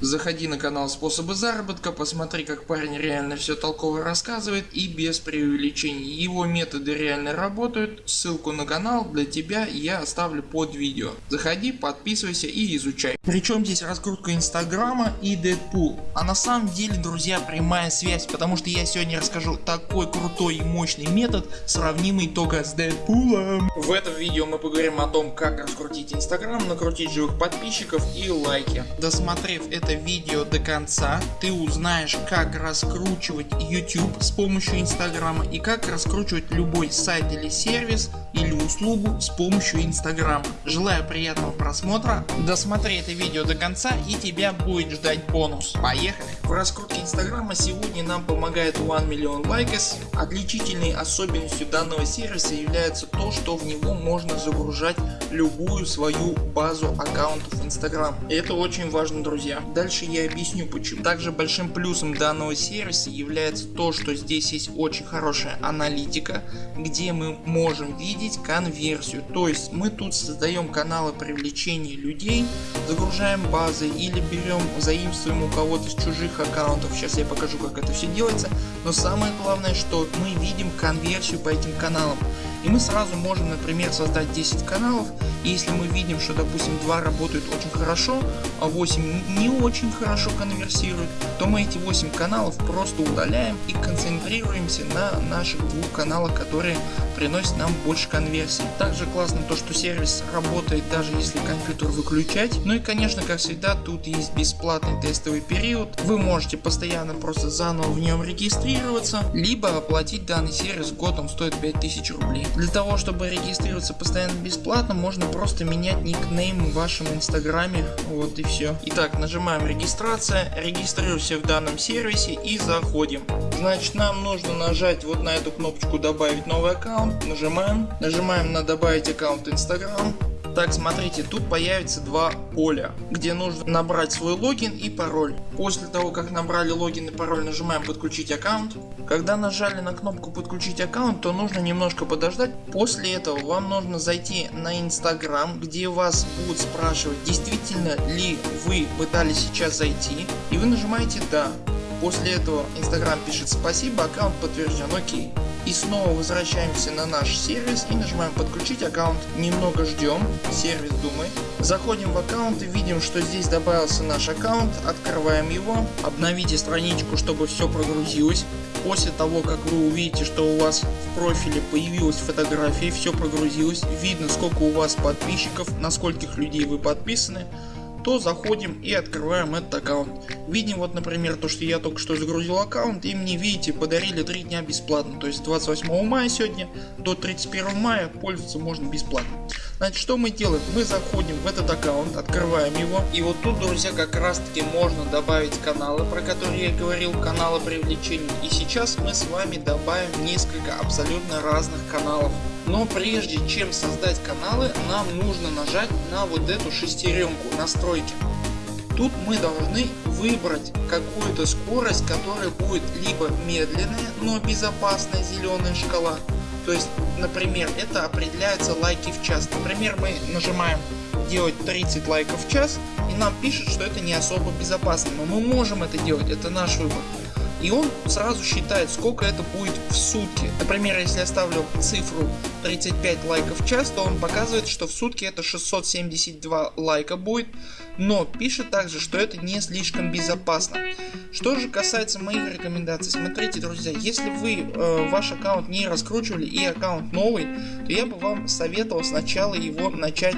Заходи на канал способы заработка, посмотри как парень реально все толково рассказывает и без преувеличений. Его методы реально работают, ссылку на канал для тебя я оставлю под видео. Заходи, подписывайся и изучай. Причем здесь раскрутка инстаграма и Дэдпул. А на самом деле друзья прямая связь, потому что я сегодня расскажу такой крутой и мощный метод, сравнимый только с Дэдпулом. В этом видео мы поговорим о том как раскрутить инстаграм, накрутить живых подписчиков и лайки. Досмотрев это это видео до конца ты узнаешь как раскручивать YouTube с помощью инстаграма и как раскручивать любой сайт или сервис или услугу с помощью инстаграма. Желаю приятного просмотра, досмотри это видео до конца и тебя будет ждать бонус. Поехали! В раскрутке инстаграма сегодня нам помогает One Million Likes. Отличительной особенностью данного сервиса является то что в него можно загружать любую свою базу аккаунтов инстаграм. Это очень важно друзья. Дальше я объясню почему. Также большим плюсом данного сервиса является то что здесь есть очень хорошая аналитика где мы можем видеть конверсию. То есть мы тут создаем каналы привлечения людей, загружаем базы или берем заимствуем у кого-то с чужих аккаунтов. Сейчас я покажу как это все делается. Но самое главное что мы видим конверсию по этим каналам. И мы сразу можем например создать 10 каналов. И если мы видим что допустим 2 работают очень хорошо, а 8 не очень хорошо конверсируют, то мы эти 8 каналов просто удаляем и концентрируемся на наших двух каналах которые приносят нам больше конверсий. Также классно то что сервис работает даже если компьютер выключать. Ну и конечно как всегда тут есть бесплатный тестовый период. Вы можете постоянно просто заново в нем регистрироваться, либо оплатить данный сервис год он стоит 5000 рублей. Для того чтобы регистрироваться постоянно бесплатно можно просто менять никнейм в вашем инстаграме вот и все. Итак нажимаем регистрация, регистрируемся в данном сервисе и заходим. Значит нам нужно нажать вот на эту кнопочку добавить новый аккаунт, нажимаем, нажимаем на добавить аккаунт инстаграм так смотрите тут появится два поля где нужно набрать свой логин и пароль. После того как набрали логин и пароль нажимаем подключить аккаунт. Когда нажали на кнопку подключить аккаунт то нужно немножко подождать. После этого вам нужно зайти на инстаграм где вас будут спрашивать действительно ли вы пытались сейчас зайти и вы нажимаете да. После этого инстаграм пишет спасибо аккаунт подтвержден окей. И снова возвращаемся на наш сервис и нажимаем подключить аккаунт. Немного ждем, сервис думает. Заходим в аккаунт и видим что здесь добавился наш аккаунт, открываем его, обновите страничку чтобы все прогрузилось. После того как вы увидите что у вас в профиле появилась фотография, все прогрузилось, видно сколько у вас подписчиков, на скольких людей вы подписаны то заходим и открываем этот аккаунт. Видим вот например то что я только что загрузил аккаунт и мне видите подарили 3 дня бесплатно. То есть 28 мая сегодня до 31 мая пользоваться можно бесплатно. Значит что мы делаем? Мы заходим в этот аккаунт, открываем его и вот тут друзья как раз таки можно добавить каналы про которые я говорил, каналы привлечения. И сейчас мы с вами добавим несколько абсолютно разных каналов. Но прежде чем создать каналы нам нужно нажать на вот эту шестеренку настройки. Тут мы должны выбрать какую-то скорость которая будет либо медленная но безопасная зеленая шкала. То есть например это определяется лайки в час. Например мы нажимаем делать 30 лайков в час и нам пишет что это не особо безопасно. Но мы можем это делать, это наш выбор и он сразу считает сколько это будет в сутки. Например если я ставлю цифру 35 лайков в час то он показывает что в сутки это 672 лайка будет но пишет также что это не слишком безопасно. Что же касается моих рекомендаций смотрите друзья если вы э, ваш аккаунт не раскручивали и аккаунт новый то я бы вам советовал сначала его начать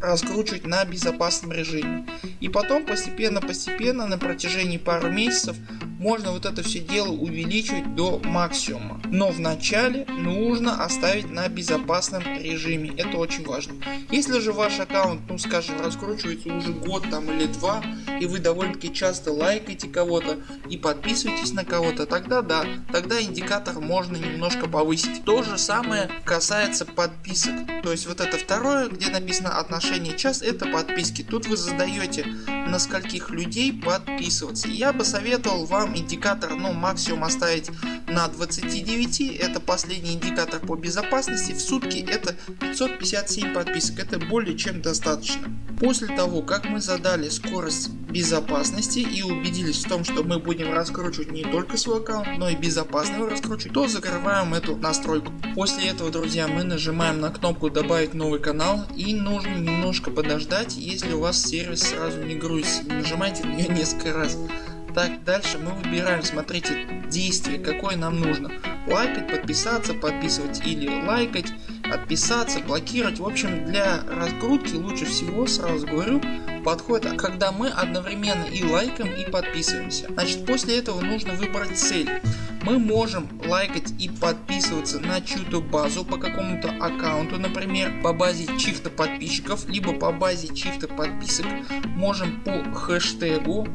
раскручивать на безопасном режиме и потом постепенно постепенно на протяжении пару месяцев можно вот это все дело увеличивать до максимума. Но вначале нужно оставить на безопасном режиме. Это очень важно. Если же ваш аккаунт, ну скажем, раскручивается уже год там или два, и вы довольно-таки часто лайкаете кого-то и подписываетесь на кого-то, тогда да, тогда индикатор можно немножко повысить. То же самое касается подписок. То есть вот это второе, где написано отношение час, это подписки. Тут вы задаете на скольких людей подписываться. Я бы советовал вам индикатор ну максимум оставить на 29, это последний индикатор по безопасности, в сутки это 557 подписок, это более чем достаточно. После того как мы задали скорость безопасности и убедились в том что мы будем раскручивать не только свой аккаунт, но и безопасно его раскручивать, то закрываем эту настройку. После этого друзья мы нажимаем на кнопку добавить новый канал и нужно немножко подождать если у вас сервис сразу не грузится, нажимайте на нее несколько раз. Так, дальше мы выбираем, смотрите, действие, какое нам нужно. Лайкать, подписаться, подписывать или лайкать, отписаться, блокировать. В общем, для раскрутки лучше всего, сразу говорю, подходит, когда мы одновременно и лайкаем и подписываемся. Значит, после этого нужно выбрать цель. Мы можем лайкать и подписываться на чью-то базу по какому-то аккаунту, например, по базе чьих-то подписчиков, либо по базе чьих-то подписок. Можем по хэштегу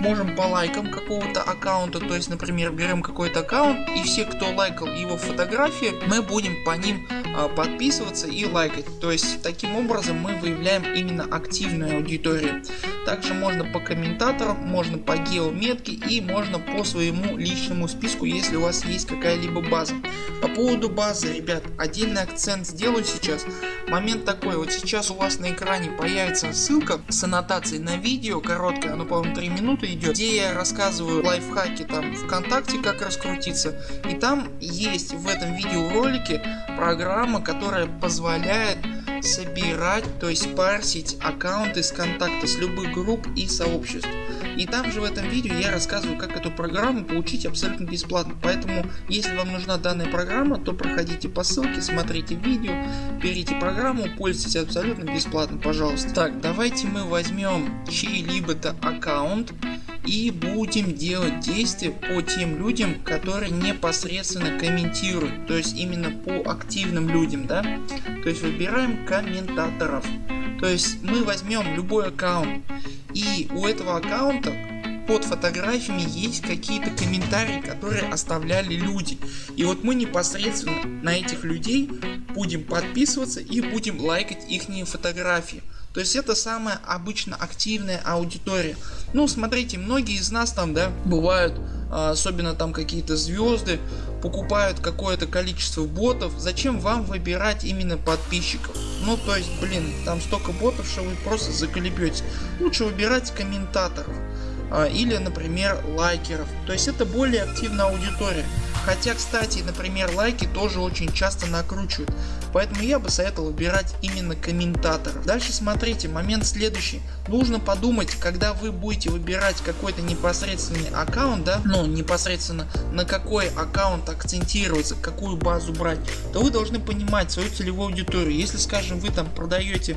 можем по лайкам какого-то аккаунта, то есть например берем какой-то аккаунт и все кто лайкал его фотографии мы будем по ним а, подписываться и лайкать. То есть таким образом мы выявляем именно активную аудиторию. Также можно по комментаторам, можно по геометке и можно по своему личному списку если у вас есть какая-либо база. По поводу базы ребят отдельный акцент сделаю сейчас. Момент такой вот сейчас у вас на экране появится ссылка с аннотацией на видео короткое оно по-моему 3 минуты идет где я рассказываю лайфхаки там ВКонтакте как раскрутиться и там есть в этом видеоролике программа которая позволяет собирать то есть парсить аккаунты с контакта с любых групп и сообществ. И там же в этом видео я рассказываю как эту программу получить абсолютно бесплатно. Поэтому если вам нужна данная программа то проходите по ссылке, смотрите видео, берите программу, пользуйтесь абсолютно бесплатно пожалуйста. Так давайте мы возьмем чей-либо-то аккаунт и будем делать действия по тем людям которые непосредственно комментируют то есть именно по активным людям да? То есть выбираем комментаторов. То есть мы возьмем любой аккаунт и у этого аккаунта под фотографиями есть какие-то комментарии которые оставляли люди. И вот мы непосредственно на этих людей будем подписываться и будем лайкать их фотографии то есть это самая обычно активная аудитория. Ну смотрите, многие из нас там да бывают, а, особенно там какие-то звезды, покупают какое-то количество ботов. Зачем вам выбирать именно подписчиков? Ну то есть блин там столько ботов что вы просто заколебетесь. Лучше выбирать комментаторов а, или например лайкеров. То есть это более активная аудитория. Хотя кстати например лайки тоже очень часто накручивают. Поэтому я бы советовал выбирать именно комментаторов. Дальше смотрите момент следующий. Нужно подумать когда вы будете выбирать какой-то непосредственный аккаунт да, ну непосредственно на какой аккаунт акцентироваться, какую базу брать, то вы должны понимать свою целевую аудиторию. Если скажем вы там продаете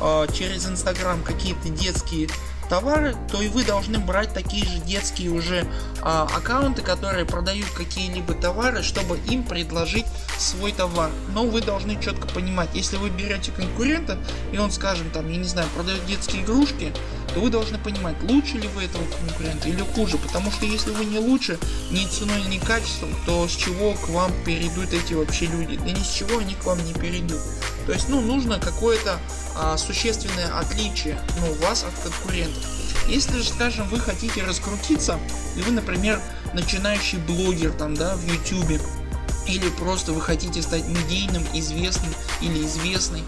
э, через инстаграм какие-то детские товары, то и вы должны брать такие же детские уже а, аккаунты, которые продают какие-либо товары, чтобы им предложить свой товар. Но вы должны четко понимать, если вы берете конкурента и он скажем там, я не знаю, продает детские игрушки, то вы должны понимать, лучше ли вы этого конкурента или хуже. Потому что если вы не лучше ни ценой ни качеством, то с чего к вам перейдут эти вообще люди? Да ни с чего они к вам не перейдут. То есть ну нужно какое-то а, существенное отличие ну, у вас от конкурентов. Если же скажем вы хотите раскрутиться и вы например начинающий блогер там да в YouTube или просто вы хотите стать медийным, известным или известный,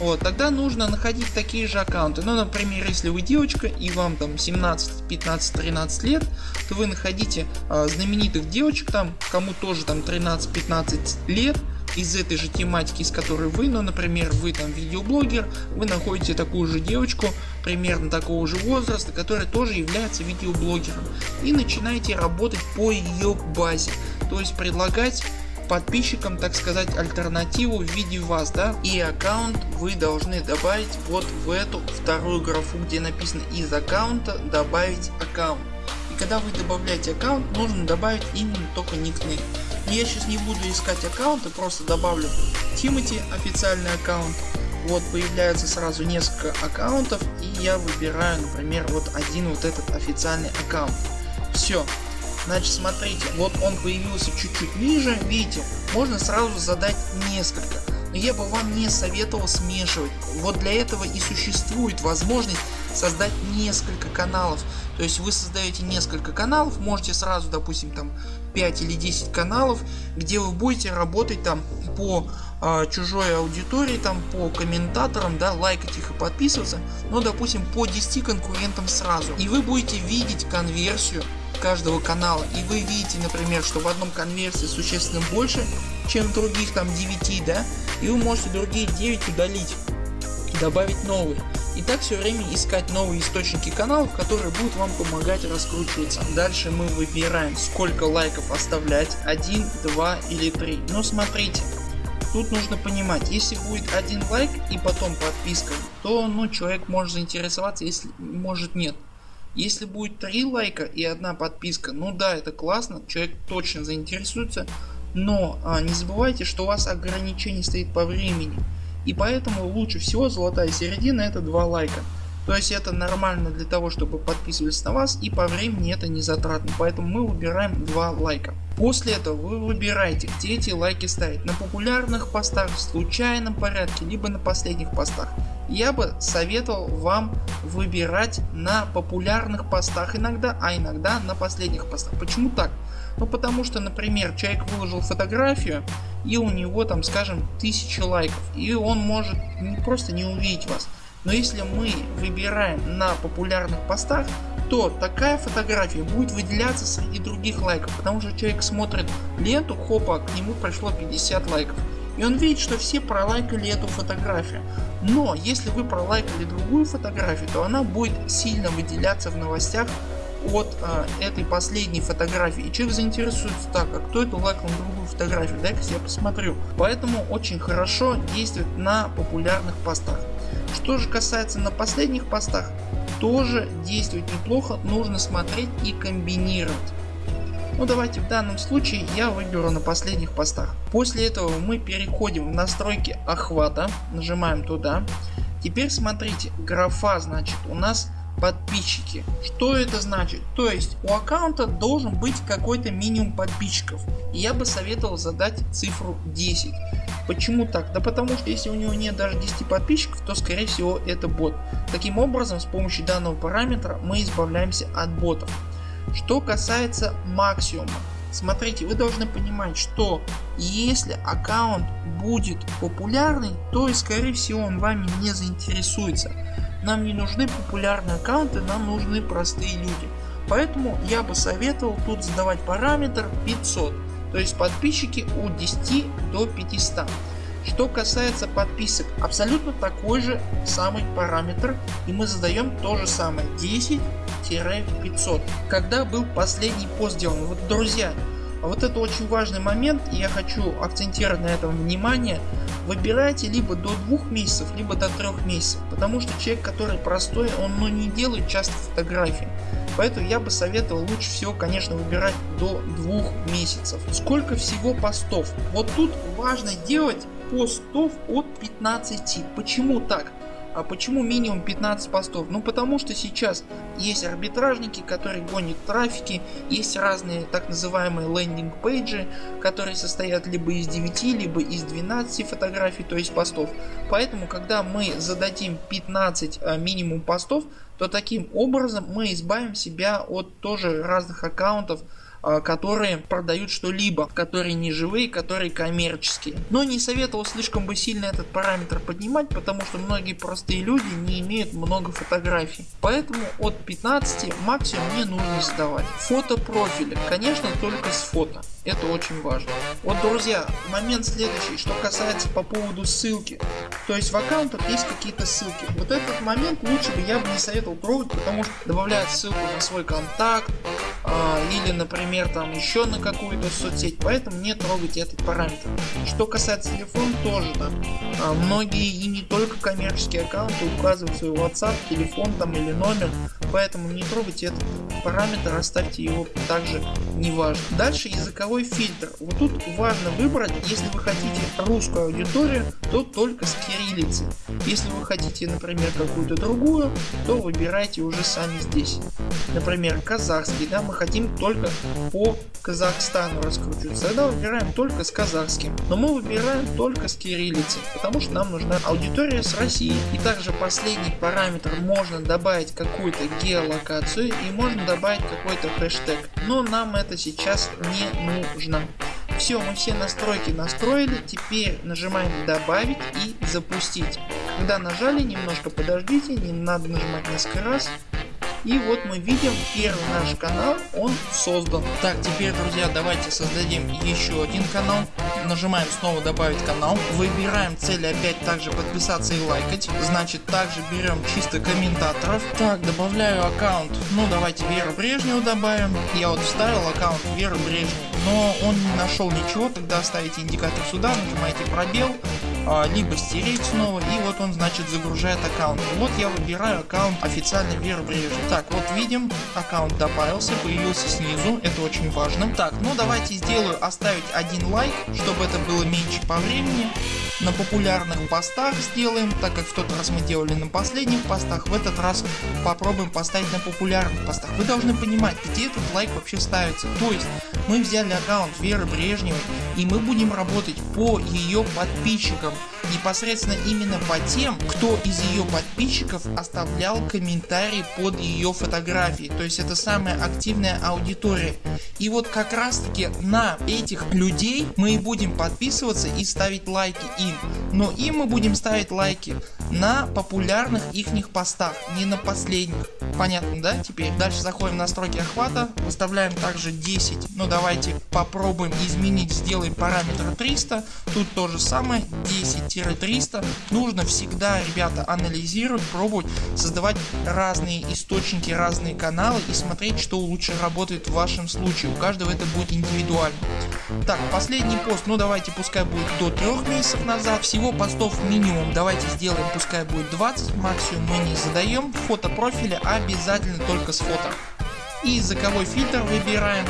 вот, тогда нужно находить такие же аккаунты. Ну, например, если вы девочка и вам там 17, 15, 13 лет, то вы находите э, знаменитых девочек там, кому тоже там 13-15 лет, из этой же тематики, из которой вы, ну например вы там видеоблогер, вы находите такую же девочку примерно такого же возраста, которая тоже является видеоблогером и начинаете работать по ее базе, то есть предлагать подписчикам так сказать альтернативу в виде вас да? И аккаунт вы должны добавить вот в эту вторую графу где написано из аккаунта добавить аккаунт и когда вы добавляете аккаунт нужно добавить именно только никнейм я сейчас не буду искать аккаунты, просто добавлю Тимати официальный аккаунт. Вот появляется сразу несколько аккаунтов и я выбираю например вот один вот этот официальный аккаунт. Все. Значит смотрите, вот он появился чуть-чуть ниже, видите, можно сразу задать несколько. Но я бы вам не советовал смешивать. Вот для этого и существует возможность создать несколько каналов. То есть вы создаете несколько каналов, можете сразу допустим там 5 или 10 каналов, где вы будете работать там по э, чужой аудитории, там по комментаторам, да, лайкать их и подписываться, но допустим по 10 конкурентам сразу. И вы будете видеть конверсию каждого канала и вы видите например что в одном конверсии существенно больше чем в других там 9 да и вы можете другие 9 удалить добавить новые и так все время искать новые источники каналов, которые будут вам помогать раскручиваться. Дальше мы выбираем сколько лайков оставлять 1, 2 или 3. Но смотрите, тут нужно понимать, если будет один лайк и потом подписка, то ну человек может заинтересоваться, если может нет. Если будет 3 лайка и одна подписка, ну да это классно, человек точно заинтересуется, но а, не забывайте что у вас ограничение стоит по времени. И поэтому лучше всего золотая середина это 2 лайка. То есть это нормально для того чтобы подписывались на вас и по времени это не затратно. Поэтому мы выбираем 2 лайка. После этого вы выбираете где эти лайки ставить. На популярных постах, в случайном порядке, либо на последних постах. Я бы советовал вам выбирать на популярных постах иногда, а иногда на последних постах. Почему так? Ну потому что например человек выложил фотографию и у него там скажем 1000 лайков и он может не просто не увидеть вас. Но если мы выбираем на популярных постах то такая фотография будет выделяться среди других лайков, потому что человек смотрит ленту, хопа, к нему пришло 50 лайков. И он видит, что все пролайкали эту фотографию. Но если вы пролайкали другую фотографию, то она будет сильно выделяться в новостях от а, этой последней фотографии. И человек заинтересуется так а кто это лайкнул другую фотографию? Дай-ка я посмотрю. Поэтому очень хорошо действует на популярных постах. Что же касается на последних постах тоже действует неплохо нужно смотреть и комбинировать. Ну давайте в данном случае я выберу на последних постах. После этого мы переходим в настройки охвата, нажимаем туда. Теперь смотрите, графа значит у нас подписчики. Что это значит? То есть у аккаунта должен быть какой-то минимум подписчиков. Я бы советовал задать цифру 10. Почему так? Да потому что если у него нет даже 10 подписчиков, то скорее всего это бот. Таким образом с помощью данного параметра мы избавляемся от ботов. Что касается максимума. Смотрите, вы должны понимать, что если аккаунт будет популярный, то скорее всего он вами не заинтересуется. Нам не нужны популярные аккаунты, нам нужны простые люди. Поэтому я бы советовал тут задавать параметр 500. То есть подписчики от 10 до 500. Что касается подписок, абсолютно такой же самый параметр и мы задаем то же самое 10-500. Когда был последний пост сделан? Вот друзья, вот это очень важный момент и я хочу акцентировать на этом внимание. Выбирайте либо до двух месяцев, либо до трех месяцев, потому что человек который простой он ну, не делает часто фотографии. Поэтому я бы советовал лучше всего конечно выбирать до двух месяцев. Сколько всего постов? Вот тут важно делать постов от 15. Почему так? А почему минимум 15 постов? Ну потому что сейчас есть арбитражники, которые гонят трафики, есть разные так называемые лендинг пейджи, которые состоят либо из 9, либо из 12 фотографий, то есть постов. Поэтому когда мы зададим 15 а, минимум постов, то таким образом мы избавим себя от тоже разных аккаунтов, которые продают что-либо, которые не живые, которые коммерческие. Но не советовал слишком бы сильно этот параметр поднимать, потому что многие простые люди не имеют много фотографий. Поэтому от 15 максимум не нужно сдавать. Фото профиля, конечно только с фото. Это очень важно. Вот друзья, момент следующий, что касается по поводу ссылки. То есть в аккаунтах есть какие-то ссылки. Вот этот момент лучше бы я бы не советовал трогать, потому что добавляет ссылку на свой контакт, а, или например там еще на какую-то соцсеть поэтому не трогайте этот параметр. Что касается телефона тоже там а, многие и не только коммерческие аккаунты указывают свой WhatsApp, телефон там или номер поэтому не трогайте этот параметр оставьте его также не важно. Дальше языковой фильтр. Вот тут важно выбрать если вы хотите русскую аудиторию то только с кириллицы. Если вы хотите например какую-то другую то выбирайте уже сами здесь. Например казахский да мы хотим только по Казахстану раскручиваться, тогда выбираем только с казахским. Но мы выбираем только с кириллицей, потому что нам нужна аудитория с России. И также последний параметр можно добавить какую-то геолокацию и можно добавить какой-то хэштег. Но нам это сейчас не нужно. Все, мы все настройки настроили, теперь нажимаем добавить и запустить. Когда нажали, немножко подождите, не надо нажимать несколько раз. И вот мы видим первый наш канал, он создан. Так, теперь, друзья, давайте создадим еще один канал. Нажимаем снова добавить канал. Выбираем цель опять также подписаться и лайкать. Значит, также берем чисто комментаторов. Так, добавляю аккаунт. Ну, давайте Веру Брежневу добавим. Я вот вставил аккаунт Веры Брежневу, но он не нашел ничего. Тогда ставите индикатор сюда, нажимаете пробел либо стереть снова и вот он значит загружает аккаунт. Вот я выбираю аккаунт официальный Вера Брежнева. Так вот видим аккаунт добавился, появился снизу, это очень важно. Так ну давайте сделаю оставить один лайк, чтобы это было меньше по времени. На популярных постах сделаем, так как в тот раз мы делали на последних постах, в этот раз попробуем поставить на популярных постах. Вы должны понимать где этот лайк вообще ставится. То есть мы взяли аккаунт Веры Брежневой и мы будем работать по ее подписчикам непосредственно именно по тем, кто из ее подписчиков оставлял комментарии под ее фотографии. То есть это самая активная аудитория. И вот как раз таки на этих людей мы и будем подписываться и ставить лайки им. Но им мы будем ставить лайки на популярных ихних постах, не на последних. Понятно, да? Теперь дальше заходим в настройки охвата, выставляем также 10. Ну давайте попробуем изменить, сделаем параметр 300. Тут то же самое 10-300. Нужно всегда, ребята, анализировать, пробовать, создавать разные источники, разные каналы и смотреть, что лучше работает в вашем случае. У каждого это будет индивидуально. Так, последний пост, ну давайте пускай будет до 3 месяцев назад. Всего постов минимум, давайте сделаем, пускай будет 20, максимум мы не задаем. Фото профиля обязательно только с фото. И языковой фильтр выбираем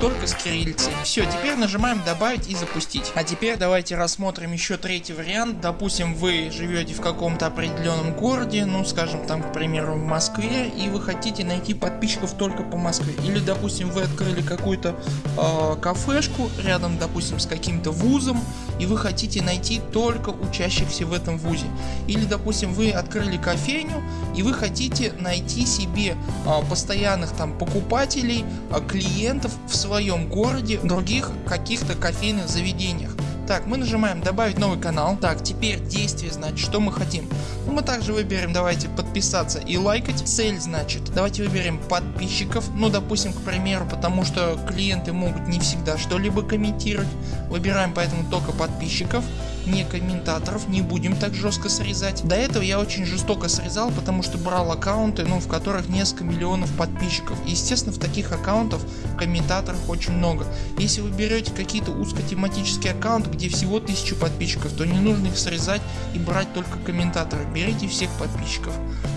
только с кириллицей. Все, теперь нажимаем добавить и запустить. А теперь давайте рассмотрим еще третий вариант. Допустим вы живете в каком-то определенном городе, ну скажем там к примеру в Москве и вы хотите найти подписчиков только по Москве. Или допустим вы открыли какую-то э, кафешку рядом допустим с каким-то вузом и вы хотите найти только учащихся в этом вузе. Или допустим вы открыли кофейню и вы хотите найти себе э, постоянных там покупателей, э, клиентов в своем своем городе, других каких-то кофейных заведениях. Так, мы нажимаем добавить новый канал. Так, теперь действие, значит, что мы хотим. Ну, мы также выберем, давайте подписаться и лайкать. Цель, значит, давайте выберем подписчиков. Ну, допустим, к примеру, потому что клиенты могут не всегда что-либо комментировать. Выбираем поэтому только подписчиков не комментаторов, не будем так жестко срезать. До этого я очень жестоко срезал, потому что брал аккаунты, ну, в которых несколько миллионов подписчиков. Естественно, в таких аккаунтов комментаторов очень много. Если вы берете какие-то узкотематические аккаунты, где всего 1000 подписчиков, то не нужно их срезать и брать только комментаторы. Берите всех подписчиков.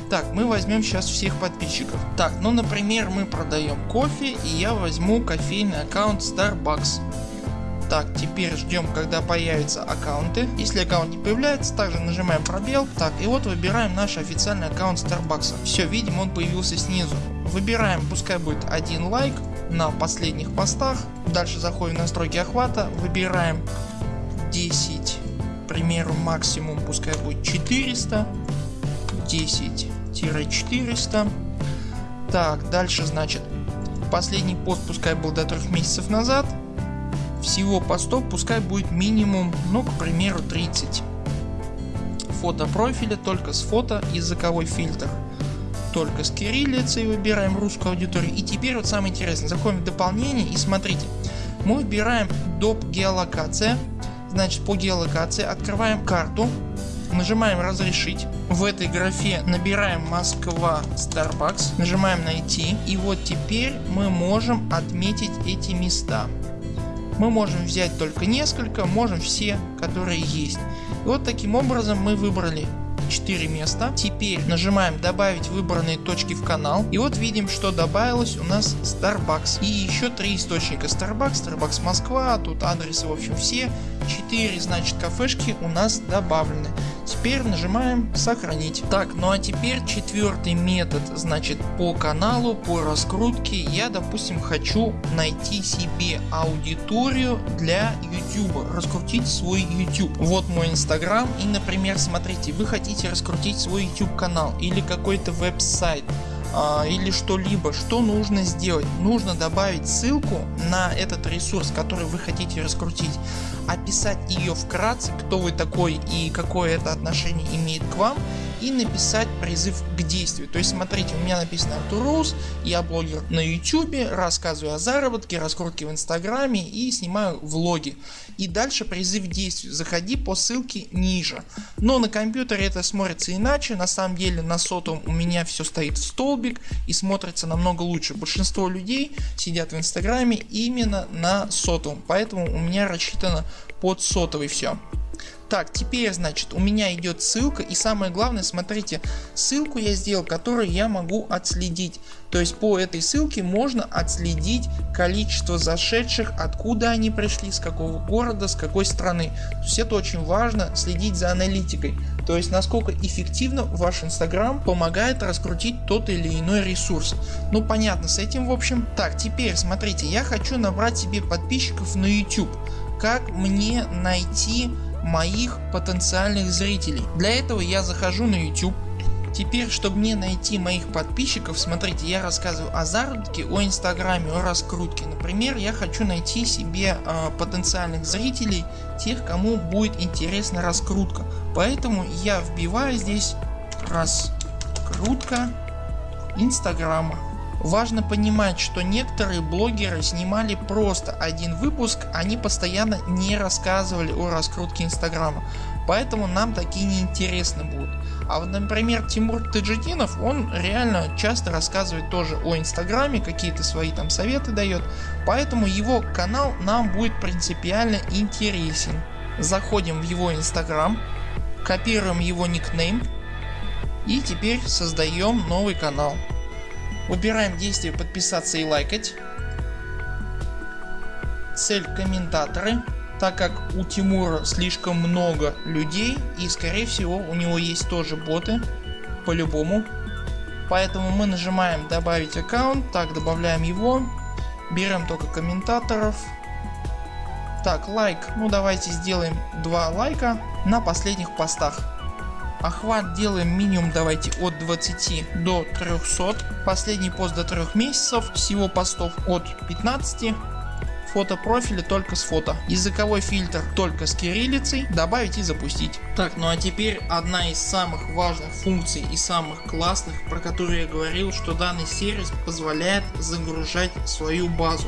Так, мы возьмем сейчас всех подписчиков. Так, ну например мы продаем кофе и я возьму кофейный аккаунт Starbucks. Так, теперь ждем когда появятся аккаунты. Если аккаунт не появляется, также нажимаем пробел. Так, и вот выбираем наш официальный аккаунт Starbucks. Все, видим он появился снизу. Выбираем, пускай будет один лайк на последних постах. Дальше заходим в настройки охвата, выбираем 10, к примеру максимум пускай будет 400, 10-400. Так, дальше значит последний пост пускай был до 3 месяцев назад всего постов пускай будет минимум, ну к примеру 30. Фото профиля только с фото, языковой фильтр. Только с кириллицей выбираем русскую аудиторию. И теперь вот самое интересное, заходим в дополнение и смотрите, мы выбираем доп. геолокация, значит по геолокации открываем карту, нажимаем разрешить, в этой графе набираем Москва Starbucks, нажимаем найти и вот теперь мы можем отметить эти места мы можем взять только несколько, можем все которые есть. И вот таким образом мы выбрали 4 места. Теперь нажимаем добавить выбранные точки в канал и вот видим что добавилось у нас Starbucks и еще 3 источника Starbucks, Starbucks Москва, тут адресы в общем все 4 значит кафешки у нас добавлены. Теперь нажимаем сохранить. Так ну а теперь четвертый метод значит по каналу по раскрутке я допустим хочу найти себе аудиторию для YouTube, раскрутить свой YouTube. Вот мой инстаграм и например смотрите вы хотите раскрутить свой YouTube канал или какой-то веб-сайт а, или что-либо, что нужно сделать? Нужно добавить ссылку на этот ресурс, который вы хотите раскрутить, описать ее вкратце, кто вы такой и какое это отношение имеет к вам и написать призыв к действию. То есть смотрите, у меня написано Артур я блогер на YouTube, рассказываю о заработке, раскрутке в инстаграме и снимаю влоги. И дальше призыв к действию, заходи по ссылке ниже. Но на компьютере это смотрится иначе, на самом деле на сотом у меня все стоит в столбик и смотрится намного лучше. Большинство людей сидят в инстаграме именно на сотом, поэтому у меня рассчитано под сотовый все. Так теперь значит у меня идет ссылка и самое главное смотрите ссылку я сделал которую я могу отследить. То есть по этой ссылке можно отследить количество зашедших, откуда они пришли, с какого города, с какой страны. То есть это очень важно следить за аналитикой. То есть насколько эффективно ваш инстаграм помогает раскрутить тот или иной ресурс. Ну понятно с этим в общем. Так теперь смотрите я хочу набрать себе подписчиков на YouTube. Как мне найти моих потенциальных зрителей. Для этого я захожу на YouTube. Теперь чтобы мне найти моих подписчиков смотрите я рассказываю о заработке, о инстаграме, о раскрутке. Например я хочу найти себе э, потенциальных зрителей, тех кому будет интересна раскрутка. Поэтому я вбиваю здесь раскрутка инстаграма. Важно понимать, что некоторые блогеры снимали просто один выпуск, они постоянно не рассказывали о раскрутке инстаграма. Поэтому нам такие неинтересны будут. А вот например Тимур Таджидинов он реально часто рассказывает тоже о инстаграме, какие-то свои там советы дает. Поэтому его канал нам будет принципиально интересен. Заходим в его инстаграм, копируем его никнейм и теперь создаем новый канал. Выбираем действие подписаться и лайкать. Цель комментаторы. Так как у Тимура слишком много людей и скорее всего у него есть тоже боты по-любому. Поэтому мы нажимаем добавить аккаунт, так добавляем его, берем только комментаторов. Так лайк, ну давайте сделаем 2 лайка на последних постах. Охват делаем минимум давайте от 20 до 300. Последний пост до 3 месяцев. Всего постов от 15 фото профиля только с фото. Языковой фильтр только с кириллицей. Добавить и запустить. Так ну а теперь одна из самых важных функций и самых классных про которые я говорил что данный сервис позволяет загружать свою базу.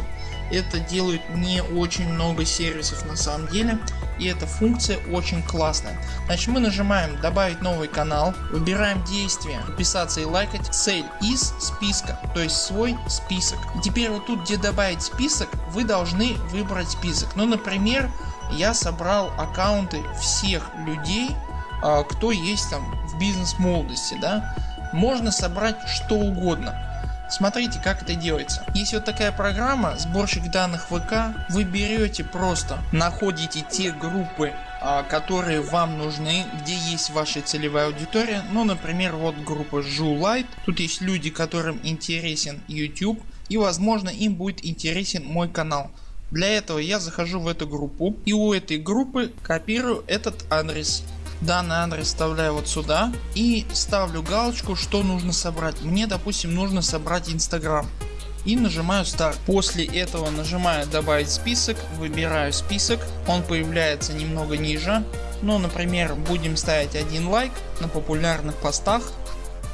Это делают не очень много сервисов на самом деле и эта функция очень классная. Значит мы нажимаем добавить новый канал, выбираем действие подписаться и лайкать, цель из списка, то есть свой список. И теперь вот тут где добавить список вы должны выбрать список. Ну например я собрал аккаунты всех людей а, кто есть там в бизнес молодости. Да? Можно собрать что угодно. Смотрите как это делается. Есть вот такая программа сборщик данных ВК. Вы берете просто находите те группы а, которые вам нужны, где есть ваша целевая аудитория. Ну например вот группа Light. Тут есть люди которым интересен YouTube и возможно им будет интересен мой канал. Для этого я захожу в эту группу и у этой группы копирую этот адрес данный адрес вставляю вот сюда и ставлю галочку что нужно собрать. Мне допустим нужно собрать инстаграм и нажимаю старт. После этого нажимаю добавить список, выбираю список, он появляется немного ниже. Ну например будем ставить один лайк на популярных постах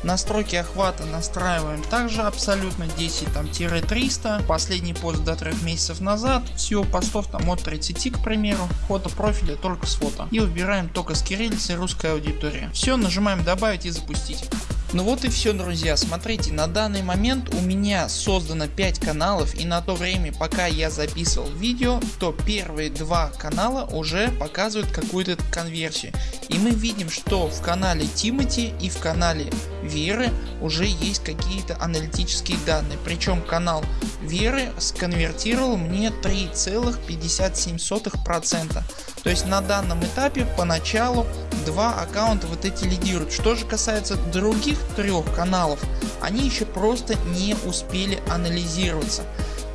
Настройки охвата настраиваем также абсолютно 10-300. Последний пост до 3 месяцев назад. Всего постов там от 30 к примеру. Фото профиля только с фото. И выбираем только с кириллицей русская аудитория. Все нажимаем добавить и запустить. Ну вот и все друзья, смотрите на данный момент у меня создано 5 каналов и на то время пока я записывал видео, то первые два канала уже показывают какую-то конверсию. И мы видим что в канале Тимати и в канале Веры уже есть какие-то аналитические данные. Причем канал Веры сконвертировал мне 3,57%. То есть на данном этапе поначалу два аккаунта вот эти лидируют. Что же касается других трех каналов, они еще просто не успели анализироваться.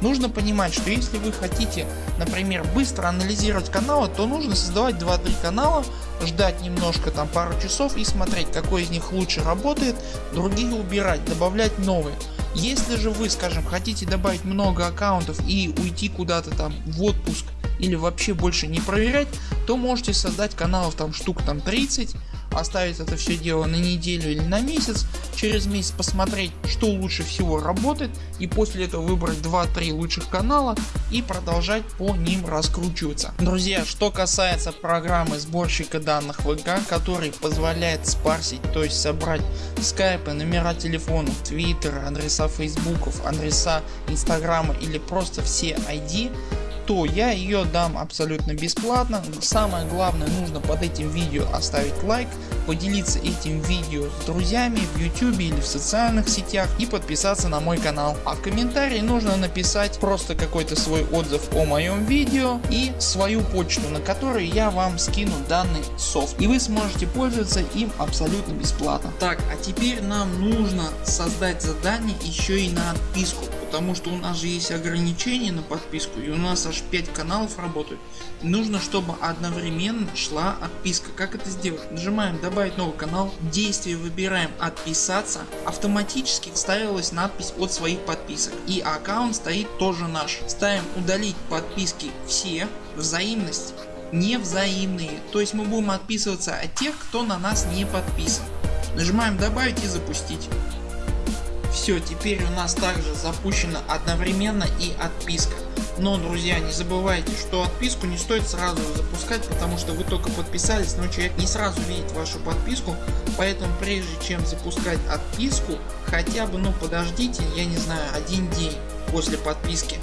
Нужно понимать, что если вы хотите, например, быстро анализировать каналы, то нужно создавать 2-3 канала, ждать немножко там пару часов и смотреть какой из них лучше работает, другие убирать, добавлять новые. Если же вы скажем хотите добавить много аккаунтов и уйти куда-то там в отпуск или вообще больше не проверять, то можете создать каналов там штук там 30 оставить это все дело на неделю или на месяц, через месяц посмотреть что лучше всего работает и после этого выбрать 2-3 лучших канала и продолжать по ним раскручиваться. Друзья что касается программы сборщика данных ВК который позволяет спарсить то есть собрать скайпы, номера телефонов, твиттера, адреса фейсбуков, адреса инстаграма или просто все ID то я ее дам абсолютно бесплатно. Самое главное нужно под этим видео оставить лайк, поделиться этим видео с друзьями в YouTube или в социальных сетях и подписаться на мой канал. А в комментарии нужно написать просто какой-то свой отзыв о моем видео и свою почту на которой я вам скину данный софт и вы сможете пользоваться им абсолютно бесплатно. Так а теперь нам нужно создать задание еще и на отписку потому что у нас же есть ограничения на подписку и у нас аж 5 каналов работают. Нужно чтобы одновременно шла отписка. Как это сделать? Нажимаем добавить новый канал, действие выбираем отписаться, автоматически вставилась надпись от своих подписок и аккаунт стоит тоже наш. Ставим удалить подписки все, взаимность невзаимные, то есть мы будем отписываться от тех кто на нас не подписан. Нажимаем добавить и запустить. Все, теперь у нас также запущена одновременно и отписка. Но друзья не забывайте что отписку не стоит сразу запускать потому что вы только подписались но человек не сразу видит вашу подписку поэтому прежде чем запускать отписку хотя бы ну подождите я не знаю один день после подписки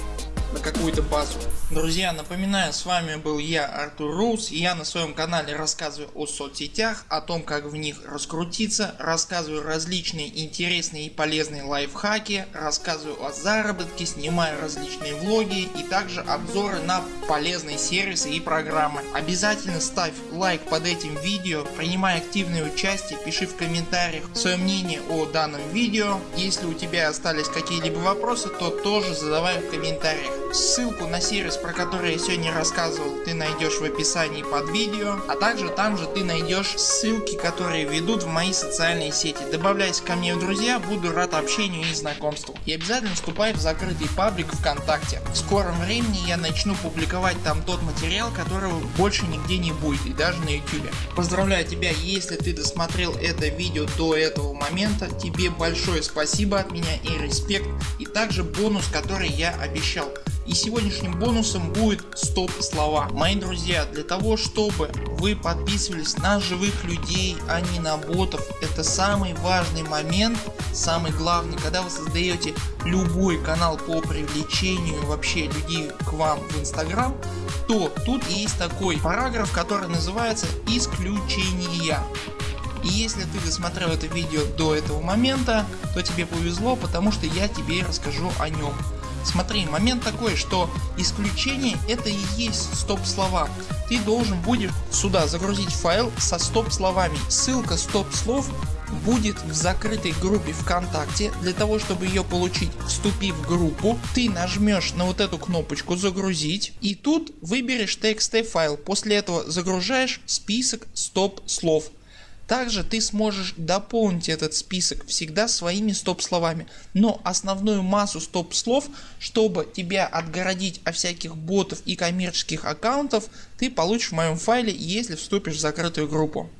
на какую-то базу. Друзья напоминаю с вами был я Артур Роуз и я на своем канале рассказываю о соцсетях, о том как в них раскрутиться, рассказываю различные интересные и полезные лайфхаки, рассказываю о заработке, снимаю различные влоги и также обзоры на полезные сервисы и программы. Обязательно ставь лайк под этим видео, принимай активное участие, пиши в комментариях свое мнение о данном видео. Если у тебя остались какие-либо вопросы то тоже задавай в комментариях. Ссылку на сервис про который я сегодня рассказывал ты найдешь в описании под видео, а также там же ты найдешь ссылки которые ведут в мои социальные сети. Добавляйся ко мне в друзья, буду рад общению и знакомству. И обязательно вступай в закрытый паблик ВКонтакте. В скором времени я начну публиковать там тот материал которого больше нигде не будет и даже на YouTube. Поздравляю тебя если ты досмотрел это видео до этого момента тебе большое спасибо от меня и респект и также бонус который я обещал. И сегодняшним бонусом будет стоп слова. Мои друзья для того чтобы вы подписывались на живых людей а не на ботов это самый важный момент самый главный когда вы создаете любой канал по привлечению вообще людей к вам в инстаграм то тут есть такой параграф который называется исключения. И если ты досмотрел это видео до этого момента, то тебе повезло, потому что я тебе расскажу о нем. Смотри, момент такой, что исключение это и есть стоп слова. Ты должен будешь сюда загрузить файл со стоп словами. Ссылка стоп слов будет в закрытой группе ВКонтакте. Для того чтобы ее получить вступив в группу ты нажмешь на вот эту кнопочку загрузить и тут выберешь txt файл. После этого загружаешь список стоп слов. Также ты сможешь дополнить этот список всегда своими стоп словами, но основную массу стоп слов, чтобы тебя отгородить от всяких ботов и коммерческих аккаунтов, ты получишь в моем файле, если вступишь в закрытую группу.